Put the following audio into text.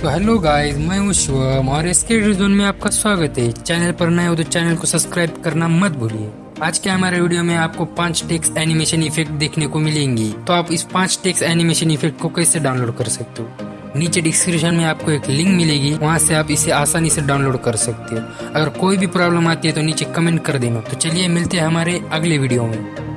तो hello guys मैं हूँ शिवम और इसके जोन में आपका स्वागत है। चैनल पर नए हो तो चैनल को सब्सक्राइब करना मत भूलिए। आज के हमारे वीडियो में आपको पाँच टेक्स एनिमेशन इफ़ेक्ट देखने को मिलेंगी। तो आप इस पाँच टेक्स एनिमेशन इफ़ेक्ट को कैसे डाउनलोड कर सकते हो? नीचे डिस्क्रिप्शन में आपको एक लिंक मिलेगी। वहाँ से आप इसे आसानी से डाउनलोड कर सकते हो। अगर कोई भी प्रॉब्लम आती है तो नीचे कमेंट कर देना। तो चलिए मिलते हैं हमारे अगले वीडियो में।